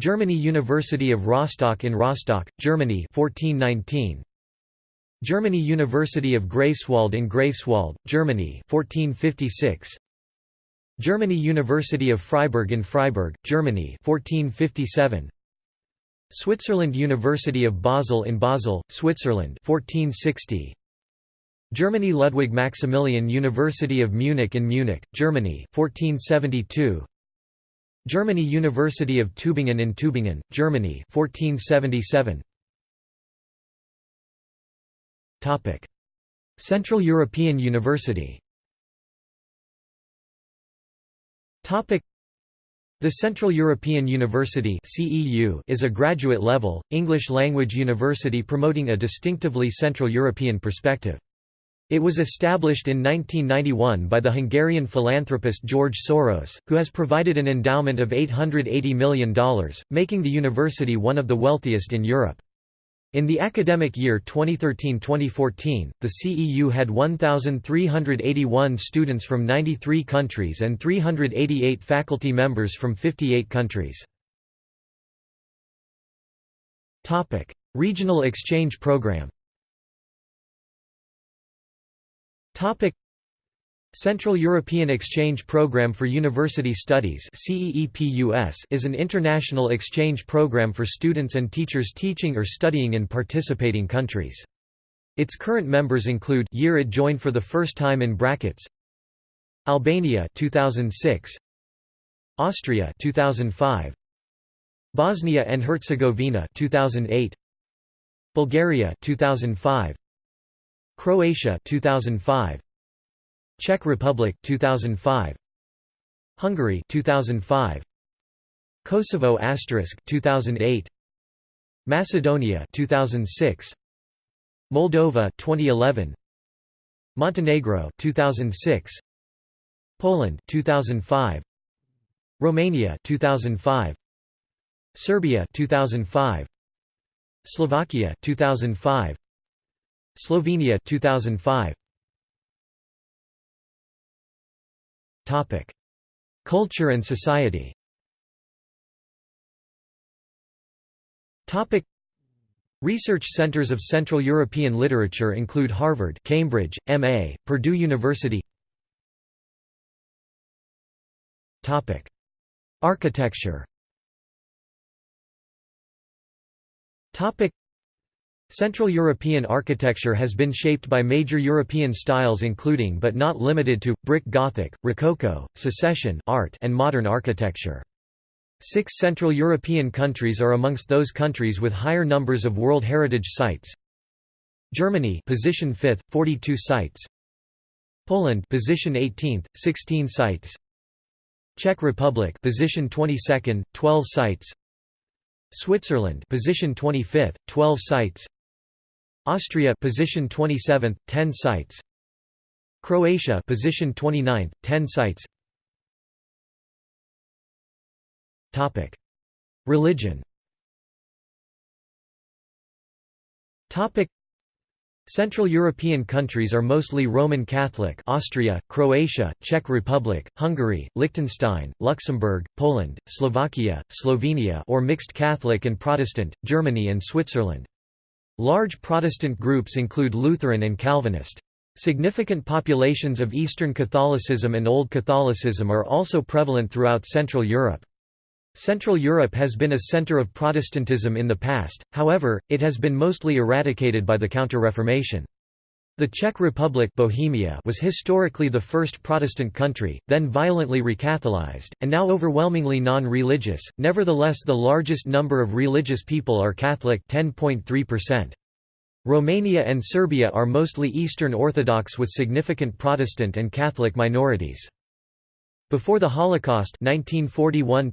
Germany University of Rostock in Rostock, Germany 1419. Germany University of Greifswald in Greifswald, Germany 1456. Germany University of Freiburg in Freiburg, Germany 1457. Switzerland University of Basel in Basel, Switzerland 1460. Germany Ludwig Maximilian University of Munich in Munich, Germany 1472. Germany University of Tübingen in Tübingen, Germany 1477. Topic: Central European University. Topic: the Central European University is a graduate-level, English-language university promoting a distinctively Central European perspective. It was established in 1991 by the Hungarian philanthropist George Soros, who has provided an endowment of $880 million, making the university one of the wealthiest in Europe. In the academic year 2013-2014, the CEU had 1,381 students from 93 countries and 388 faculty members from 58 countries. Regional exchange program Central European Exchange Programme for University Studies is an international exchange program for students and teachers teaching or studying in participating countries. Its current members include year it joined for the first time in brackets Albania 2006 Austria 2005 Bosnia and Herzegovina 2008 Bulgaria 2005 Croatia 2005 Czech Republic 2005 Hungary 2005 Kosovo asterisk 2008 Macedonia 2006 Moldova 2011 Montenegro 2006 Poland 2005 Romania 2005 Serbia 2005 Slovakia 2005 Slovenia 2005 Culture and society. Research centers of Central European literature include Harvard, Cambridge, MA, Purdue University. Topic: Architecture. Topic: Central European architecture has been shaped by major European styles including but not limited to, brick Gothic, Rococo, Secession art and modern architecture. Six Central European countries are amongst those countries with higher numbers of World Heritage Sites. Germany position 5th, 42 sites. Poland position 18th, 16 sites. Czech Republic position 22nd, 12 sites. Switzerland position 25th, 12 sites. Austria position 27th, 10 sites. Croatia position 29th, 10 sites. Topic: Religion. Topic: Central European countries are mostly Roman Catholic Austria, Croatia, Czech Republic, Hungary, Liechtenstein, Luxembourg, Poland, Slovakia, Slovenia or mixed Catholic and Protestant, Germany and Switzerland. Large Protestant groups include Lutheran and Calvinist. Significant populations of Eastern Catholicism and Old Catholicism are also prevalent throughout Central Europe. Central Europe has been a centre of Protestantism in the past, however, it has been mostly eradicated by the Counter-Reformation. The Czech Republic Bohemia was historically the first Protestant country, then violently recatholized, and now overwhelmingly non-religious, nevertheless the largest number of religious people are Catholic 10.3%. Romania and Serbia are mostly Eastern Orthodox with significant Protestant and Catholic minorities. Before the Holocaust 1941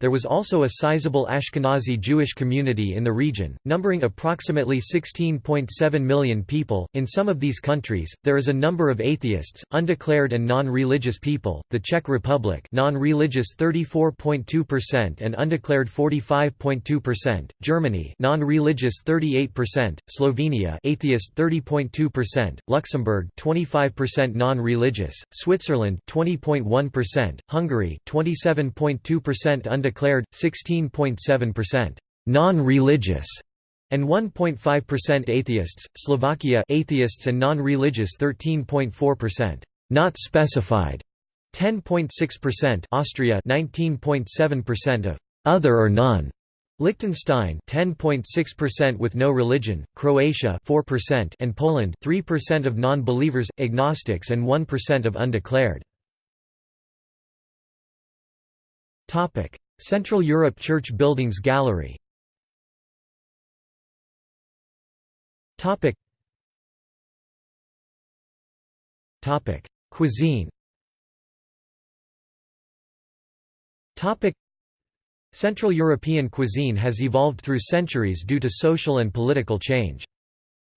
there was also a sizable Ashkenazi Jewish community in the region, numbering approximately 16.7 million people. In some of these countries, there is a number of atheists, undeclared and non-religious people. The Czech Republic, non-religious 34.2% and undeclared 45.2%. Germany, non-religious 38%. Slovenia, atheist 30.2%. Luxembourg, 25% non-religious. Switzerland, 20.1 percent Hungary 27.2% undeclared, 16.7% non-religious, and 1.5% atheists. Slovakia atheists and non-religious 13.4%, not specified. 10.6% Austria 19.7% of other or none. Liechtenstein 10.6% with no religion, Croatia 4% and Poland 3% of non-believers, agnostics and 1% of undeclared. Central Europe Church Buildings Gallery. Cuisine. Topic: Central European cuisine has evolved through centuries due to social and political change.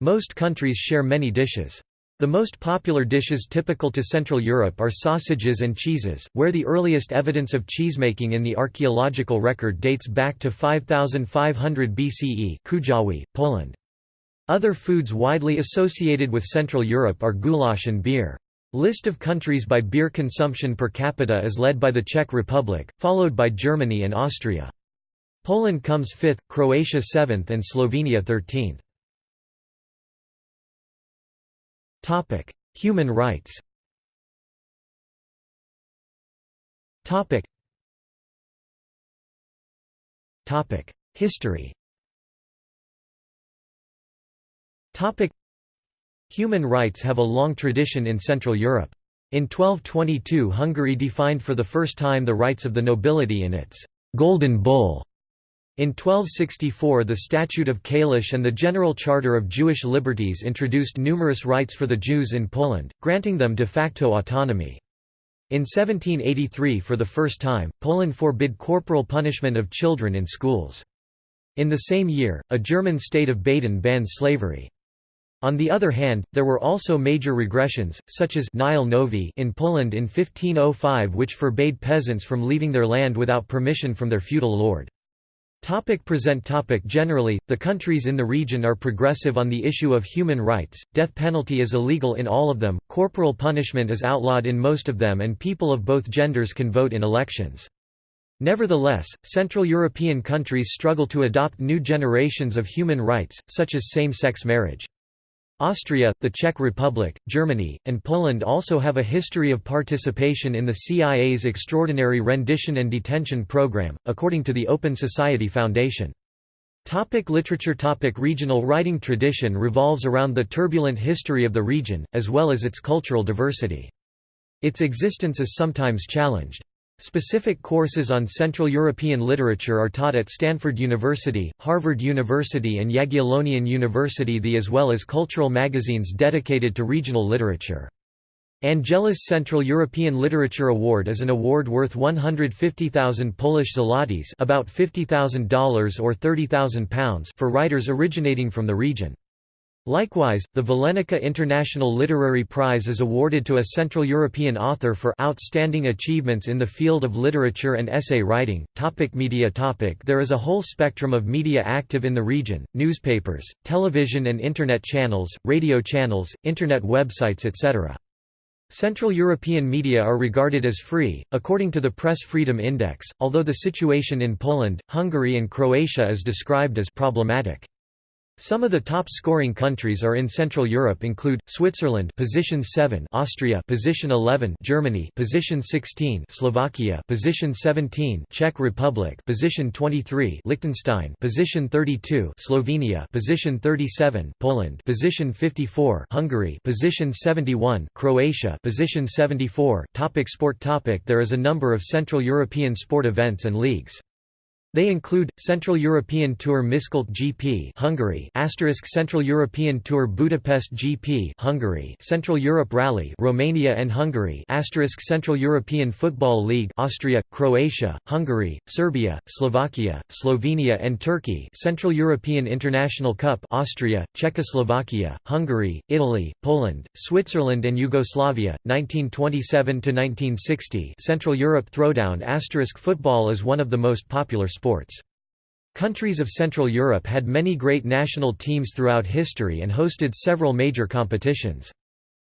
Most countries share many dishes. The most popular dishes typical to Central Europe are sausages and cheeses, where the earliest evidence of cheesemaking in the archaeological record dates back to 5500 BCE Kuyavia, Poland. Other foods widely associated with Central Europe are goulash and beer. List of countries by beer consumption per capita is led by the Czech Republic, followed by Germany and Austria. Poland comes fifth, Croatia seventh and Slovenia thirteenth. Topic: Human rights. Topic. Topic: History. Topic: Human rights have a long tradition in Central Europe. In 1222 Hungary defined for the first time the rights of the nobility in its «Golden Bull» In 1264 the Statute of Kalisz and the General Charter of Jewish Liberties introduced numerous rights for the Jews in Poland, granting them de facto autonomy. In 1783 for the first time, Poland forbid corporal punishment of children in schools. In the same year, a German state of Baden banned slavery. On the other hand, there were also major regressions, such as Nihil novi in Poland in 1505 which forbade peasants from leaving their land without permission from their feudal lord. Topic present topic Generally, the countries in the region are progressive on the issue of human rights, death penalty is illegal in all of them, corporal punishment is outlawed in most of them and people of both genders can vote in elections. Nevertheless, Central European countries struggle to adopt new generations of human rights, such as same-sex marriage. Austria, the Czech Republic, Germany, and Poland also have a history of participation in the CIA's Extraordinary Rendition and Detention Program, according to the Open Society Foundation. Topic literature Topic Regional writing tradition revolves around the turbulent history of the region, as well as its cultural diversity. Its existence is sometimes challenged. Specific courses on Central European literature are taught at Stanford University, Harvard University and Jagiellonian University the as well as cultural magazines dedicated to regional literature. Angelus Central European Literature Award is an award worth 150,000 Polish zlotys about $50,000 or £30,000 for writers originating from the region. Likewise, the Vilenica International Literary Prize is awarded to a Central European author for outstanding achievements in the field of literature and essay writing. Topic media topic There is a whole spectrum of media active in the region, newspapers, television and internet channels, radio channels, internet websites etc. Central European media are regarded as free, according to the Press Freedom Index, although the situation in Poland, Hungary and Croatia is described as problematic. Some of the top scoring countries are in Central Europe include Switzerland position 7 Austria position 11 Germany position 16 Slovakia position 17 Czech Republic position 23 Liechtenstein position 32 Slovenia position 37 Poland position 54 Hungary position 71 Croatia position 74 topic Sport topic There is a number of Central European sport events and leagues they include Central European Tour Miskolc GP, Hungary; Asterisk Central European Tour Budapest GP, Hungary; Central Europe Rally, Romania and Hungary; Asterisk Central European Football League, Austria, Croatia, Hungary, Serbia, Slovakia, Slovenia and Turkey; Central European International Cup, Austria, Czechoslovakia, Hungary, Italy, Poland, Switzerland and Yugoslavia, 1927 to 1960. Central Europe Throwdown Asterisk Football is one of the most popular sports sports. Countries of Central Europe had many great national teams throughout history and hosted several major competitions.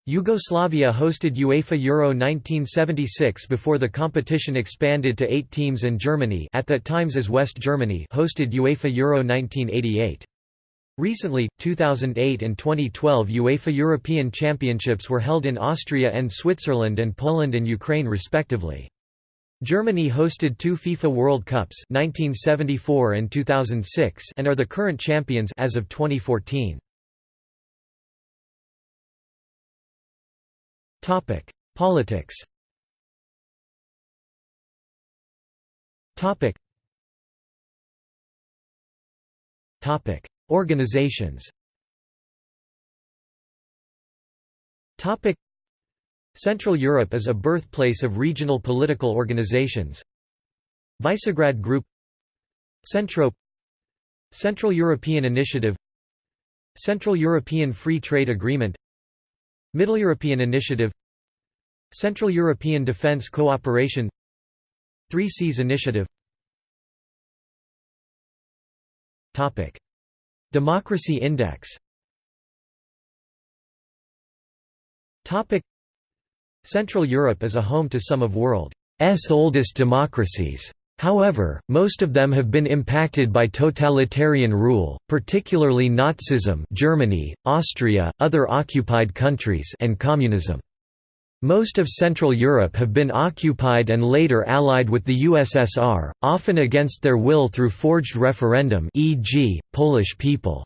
Yugoslavia hosted UEFA Euro 1976 before the competition expanded to eight teams and Germany at that times as West Germany hosted UEFA Euro 1988. Recently, 2008 and 2012 UEFA European Championships were held in Austria and Switzerland and Poland and Ukraine respectively. Germany hosted two FIFA World Cups 1974 and 2006 and are the current champions as of 2014. Topic: Politics. Topic. Topic: Organizations. Topic Central Europe is a birthplace of regional political organizations. Visegrad Group. Centrope Central European Initiative. Central European Free Trade Agreement. Middle European Initiative. Central European Defence Cooperation. Three Seas Initiative. Democracy Index Central Europe is a home to some of world's oldest democracies. However, most of them have been impacted by totalitarian rule, particularly Nazism Germany, Austria, other occupied countries and communism. Most of Central Europe have been occupied and later allied with the USSR, often against their will through forged referendum e.g., Polish people.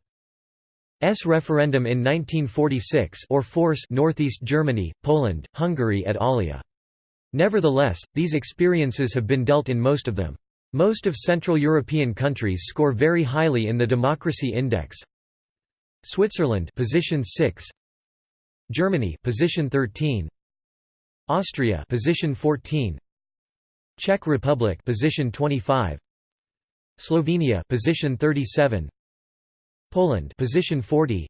S referendum in 1946 or force Northeast Germany, Poland, Hungary et alia. Nevertheless, these experiences have been dealt in most of them. Most of Central European countries score very highly in the Democracy Index. Switzerland position 6 Germany position 13 Austria position 14 Czech Republic position 25 Slovenia position 37 Poland position 40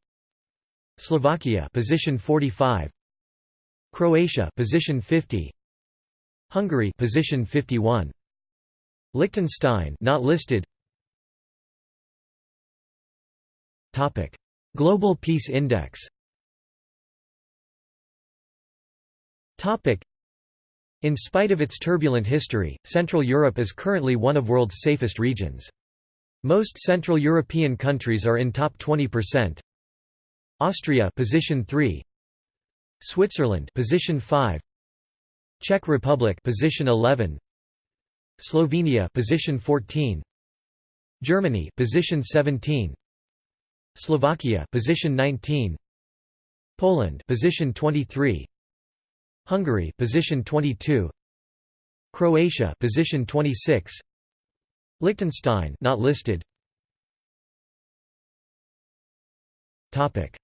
Slovakia position 45 Croatia position 50 Hungary position 51 Liechtenstein not listed. Topic. Global Peace Index. Topic. In spite of its turbulent history, Central Europe is currently one of world's safest regions. Most Central European countries are in top 20%. Austria position 3 Switzerland position 5 Czech Republic position 11 Slovenia position 14 Germany position 17 Slovakia position 19 Poland position 23 Hungary position 22 Croatia position 26 Liechtenstein not listed. Topic: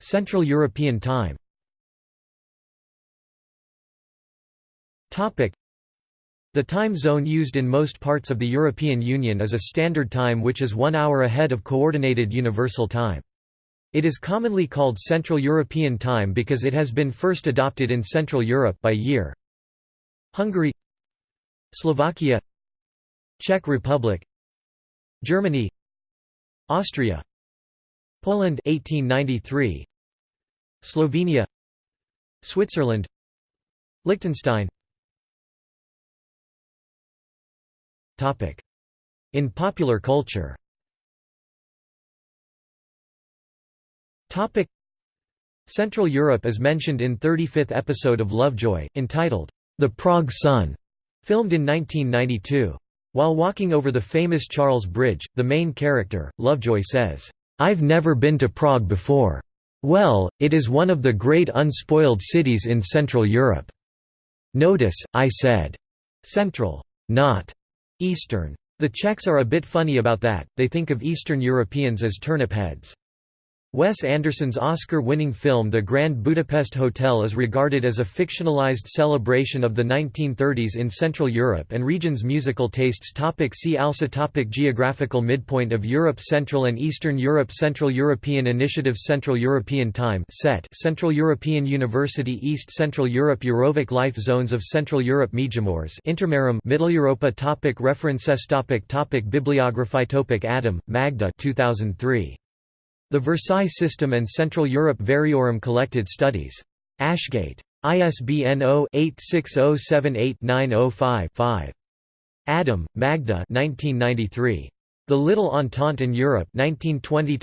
Central European Time. The time zone used in most parts of the European Union is a standard time which is one hour ahead of Coordinated Universal Time. It is commonly called Central European Time because it has been first adopted in Central Europe by year. Hungary Slovakia Czech Republic Germany Austria Poland 1893 Slovenia Switzerland Liechtenstein. Topic. In popular culture. Topic. Central Europe is mentioned in 35th episode of Lovejoy entitled The Prague Sun filmed in 1992 while walking over the famous Charles Bridge, the main character, Lovejoy says, "'I've never been to Prague before. Well, it is one of the great unspoiled cities in Central Europe.' Notice, I said, "'Central, not Eastern'. The Czechs are a bit funny about that, they think of Eastern Europeans as turnip heads. Wes Anderson's Oscar-winning film The Grand Budapest Hotel is regarded as a fictionalized celebration of the 1930s in Central Europe and region's musical tastes topic See also topic Geographical midpoint of Europe Central and Eastern Europe Central European Initiative Central European Time set Central European University East Central Europe Eurovoc Life Zones of Central Europe Międzymorze Intermarium Middle Europa topic References topic topic Bibliography topic Adam, Magda 2003. The Versailles System and Central Europe Variorum Collected Studies. Ashgate. ISBN 0-86078-905-5. Adam, Magda The Little Entente in Europe 1920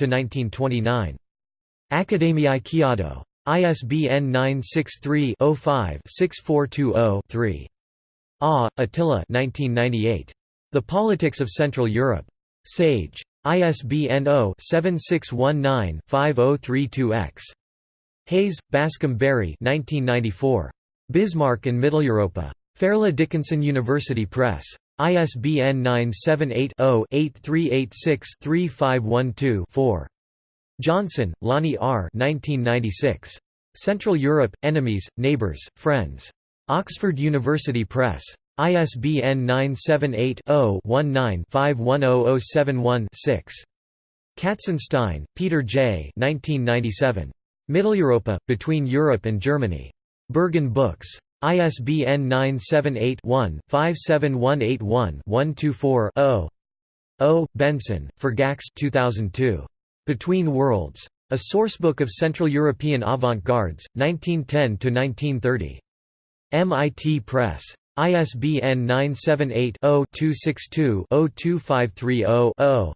Akadémiai Kiadó. ISBN 963-05-6420-3. Ah, Attila The Politics of Central Europe. Sage. ISBN 0-7619-5032-X. Hayes, Bascom Barry Bismarck and Mitteleuropa. Fairleigh Dickinson University Press. ISBN 978-0-8386-3512-4. Johnson, Lonnie R. 1996. Central Europe, Enemies, Neighbors, Friends. Oxford University Press. ISBN 978-0-19-510071-6. Katzenstein, Peter J. 1997. Mitteleuropa, Between Europe and Germany. Berghahn Books. ISBN 978-1-57181-124-0. O. Benson, Fergax 2002. Between Worlds. A Sourcebook of Central European Avant-Gardes, 1910–1930. MIT Press. ISBN 978-0-262-02530-0.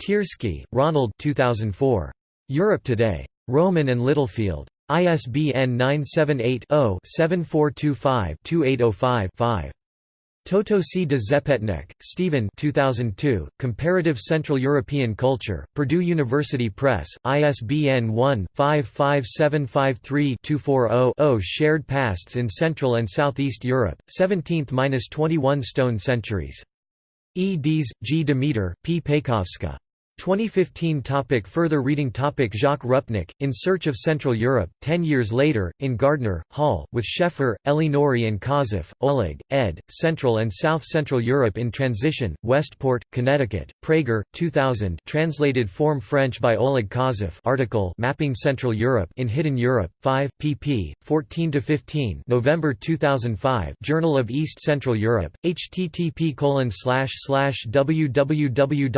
Tiersky, Ronald 2004. Europe Today. Rowman and Littlefield. ISBN 978 0 7425 2805 5. Tötösy de Zepetnek, Stephen 2002, Comparative Central European Culture, Purdue University Press, ISBN 1-55753-240-0 Shared Pasts in Central and Southeast Europe, 17th–21 Stone Centuries. E. G. Demeter, P. Pejkovska. 2015 topic Further reading topic Jacques Rupnik, In Search of Central Europe, Ten Years Later, in Gardner, Hall, with Schaeffer, Elie Norrie and Kobtzeff, Oleg, ed., Central and South Central Europe in Transition, Westport, Connecticut, Praeger, 2000 translated form French by Oleg Kobtzeff article Mapping Central Europe in Hidden Europe, 5, pp. 14–15 November 2005 Journal of East Central Europe, http www.ece.ca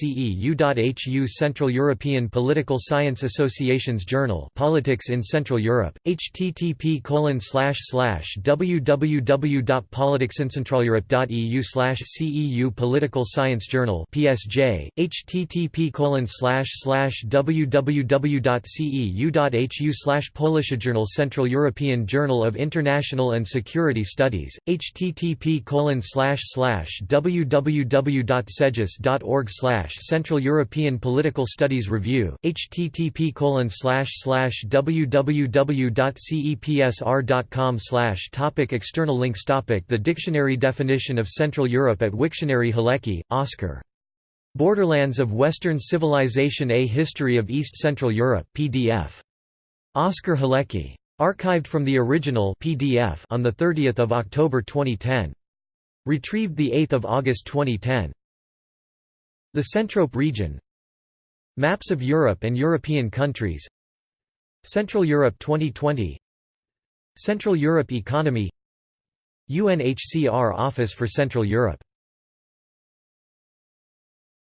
CEU.HU Central European Political Science Association's Journal Politics in Central Europe, http colon slash slash www.politicsincentraleurope.eu CEU Political Science Journal PSJ, http slash slash www.ceu.hu slash Polish Journal Central European Journal of International and Security Studies, http slash slash www.cejiss.org Central European Political Studies Review, http www.cepsr.com topic External links topic The dictionary definition of Central Europe at Wiktionary Halecki, Oscar. Borderlands of Western Civilization A History of East Central Europe PDF. Oscar Halecki. Archived from the original PDF on 30 October 2010. Retrieved 8 August 2010. The Centrope region. Maps of Europe and European countries. Central Europe 2020 Central Europe Economy. UNHCR Office for Central Europe